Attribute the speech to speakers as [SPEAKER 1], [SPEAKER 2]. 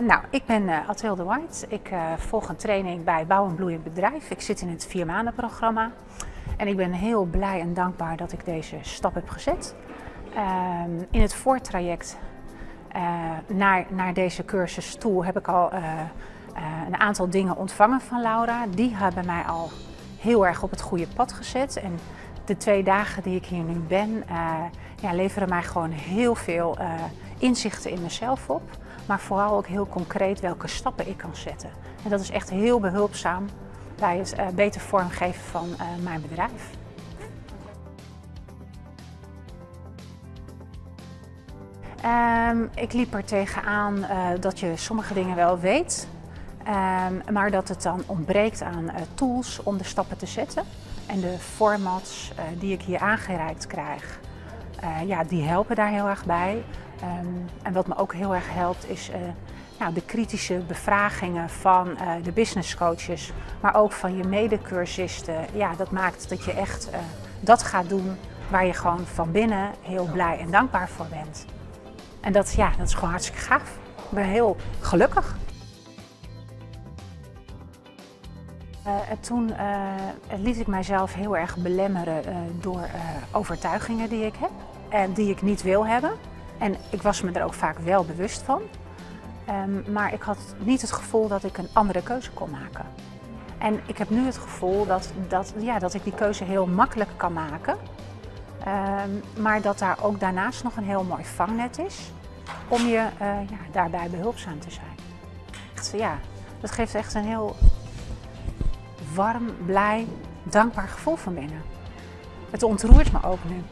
[SPEAKER 1] Nou, ik ben uh, Athilde White. Ik uh, volg een training bij Bouw en Bloeiend Bedrijf. Ik zit in het vier maanden programma. En ik ben heel blij en dankbaar dat ik deze stap heb gezet. Uh, in het voortraject uh, naar, naar deze cursus toe heb ik al een aantal dingen ontvangen van Laura. Die hebben mij al heel erg op het goede pad gezet. En de twee dagen die ik hier nu ben, ja, leveren mij gewoon heel veel inzichten in mezelf op maar vooral ook heel concreet welke stappen ik kan zetten. En dat is echt heel behulpzaam bij het uh, beter vormgeven van uh, mijn bedrijf. Um, ik liep er tegenaan uh, dat je sommige dingen wel weet, um, maar dat het dan ontbreekt aan tools om de stappen te zetten. En de formats die ik hier aangereikt krijg, ja, die helpen daar heel erg bij. Um, en wat me ook heel erg helpt is uh, nou, de kritische bevragingen van uh, de business coaches, maar ook van je medecursisten. Ja, dat maakt dat je echt uh, dat gaat doen waar je gewoon van binnen heel blij en dankbaar voor bent. En dat, ja, dat is gewoon hartstikke gaaf. Ik ben heel gelukkig. en toen liet ik mijzelf heel erg belemmeren door overtuigingen die ik heb en die ik niet wil hebben. En ik was me er ook vaak wel bewust van. Um, maar ik had niet het gevoel dat ik een andere keuze kon maken. En ik heb nu het gevoel dat, dat, ja, dat ik die keuze heel makkelijk kan maken. Um, maar dat daar ook daarnaast nog een heel mooi vangnet is om je uh, ja, daarbij behulpzaam te zijn. Ja, dat geeft echt een heel warm, blij, dankbaar gevoel van binnen. Het ontroert me ook nu.